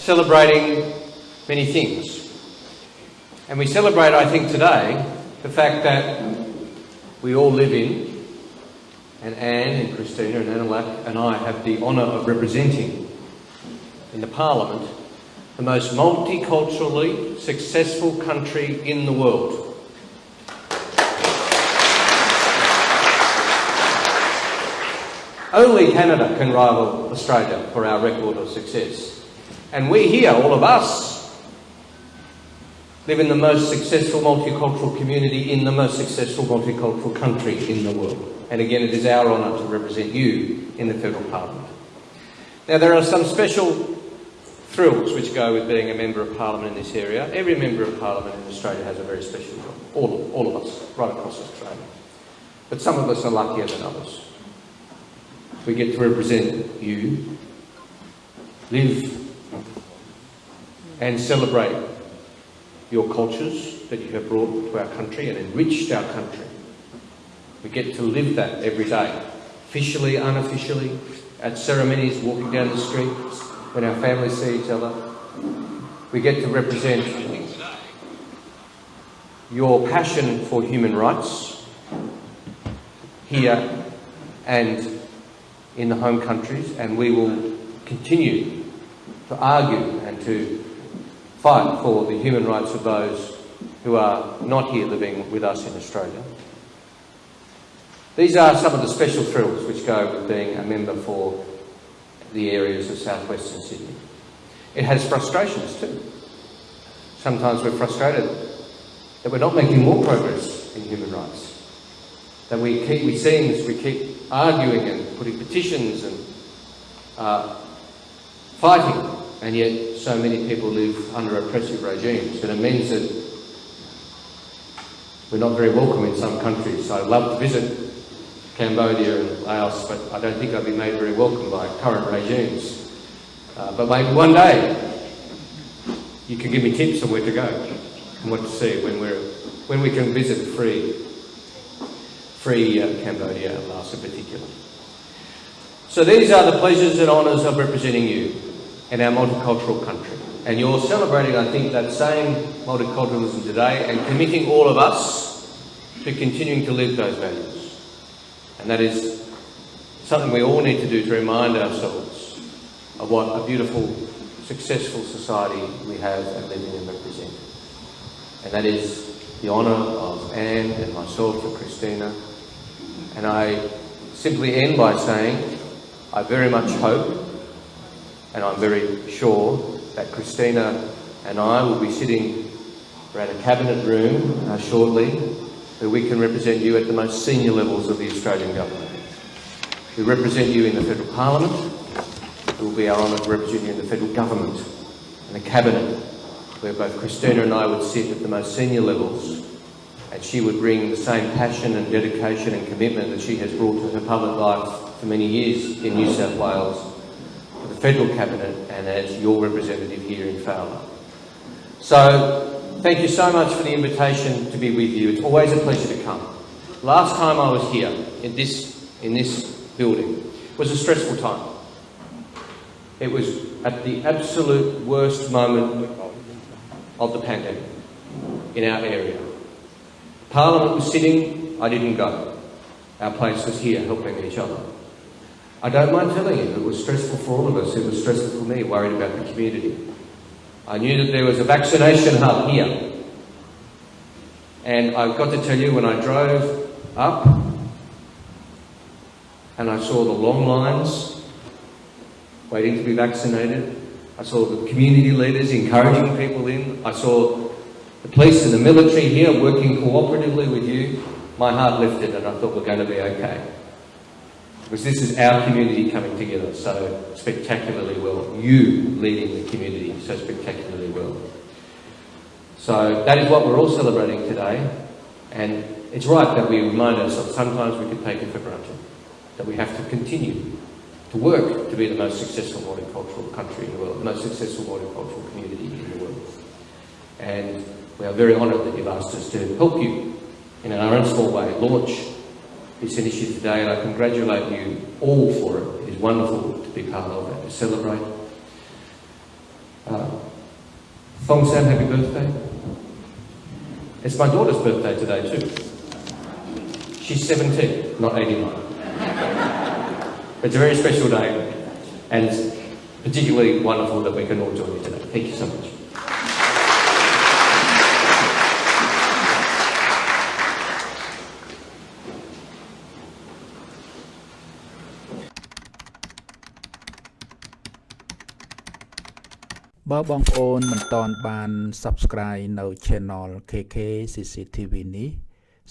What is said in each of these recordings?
celebrating many things. And we celebrate, I think, today the fact that we all live in, and Anne and Kristina and Annalak and I have the honour of representing in the Parliament the most multiculturally successful country in the world. Only Canada can rival Australia for our record of success. And we here, all of us, live in the most successful multicultural community in the most successful multicultural country in the world. And again, it is our honour to represent you in the Federal Parliament. Now, there are some special thrills which go with being a Member of Parliament in this area. Every Member of Parliament in Australia has a very special job. All of, all of us, right across Australia. But some of us are luckier than others. We get to represent you, live and celebrate your cultures that you have brought to our country and enriched our country. We get to live that every day, officially, unofficially, at ceremonies, walking down the street, when our families see each other. We get to represent your passion for human rights here and in the home countries, and we will continue to argue and to fight for the human rights of those who are not here living with us in Australia. These are some of the special thrills which go with being a member for the areas of southwestern Sydney. It has frustrations too. Sometimes we're frustrated that we're not making more progress in human rights. That we keep, we seems we keep arguing and putting petitions and uh, fighting and yet so many people live under oppressive regimes. And it means that we're not very welcome in some countries. I'd love to visit Cambodia and Laos, but I don't think I'd be made very welcome by current regimes. Uh, but maybe one day you can give me tips on where to go and what to see when, we're, when we can visit free, free uh, Cambodia and Laos in particular. So these are the pleasures and honours of representing you in our multicultural country. And you're celebrating, I think, that same multiculturalism today and committing all of us to continuing to live those values. And that is something we all need to do to remind ourselves of what a beautiful, successful society we have and live in and represent. And that is the honour of Anne and myself and Kristina. And I simply end by saying, I very much hope and I'm very sure that Kristina and I will be sitting around a cabinet room uh, shortly where we can represent you at the most senior levels of the Australian government. We represent you in the federal parliament. It will be our honour to represent you in the federal government and the cabinet where both Kristina and I would sit at the most senior levels and she would bring the same passion and dedication and commitment that she has brought to her public life for many years in New South Wales federal cabinet and as your representative here in Fowler. So thank you so much for the invitation to be with you. It's always a pleasure to come. Last time I was here in this, in this building was a stressful time. It was at the absolute worst moment of the pandemic in our area. Parliament was sitting, I didn't go. Our place was here helping each other. I don't mind telling you, it was stressful for all of us. It was stressful for me, worried about the community. I knew that there was a vaccination hub here. And I've got to tell you, when I drove up and I saw the long lines waiting to be vaccinated, I saw the community leaders encouraging people in, I saw the police and the military here working cooperatively with you, my heart lifted and I thought we're going to be okay because this is our community coming together so spectacularly well. You leading the community so spectacularly well. So that is what we're all celebrating today. And it's right that we remind ourselves, sometimes we can take it for granted, that we have to continue to work to be the most successful multicultural country in the world, the most successful multicultural community in the world. And we are very honoured that you've asked us to help you in our own small way launch this initiative today, and I congratulate you all for it. It is wonderful to be part of it, to celebrate. Uh, Fong Sam, happy birthday. It's my daughter's birthday today too. She's 17, not 89. It's a very special day and particularly wonderful that we can all join you today. Thank you so much. បើបងប្អូនមិនតន់បាន Subscribe នៅ Channel KK CCTV នេះ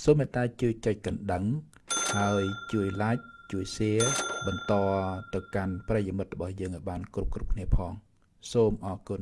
សូមមេត្តាជួយចុចកណ្ដឹង ហើយជួយ Like ជួយ Share បន្តទៅកាន់ប្រិយមិត្តរបស់យើងឲ្យបានគ្រប់គ្រប់គ្នាផង សូមអរគុណ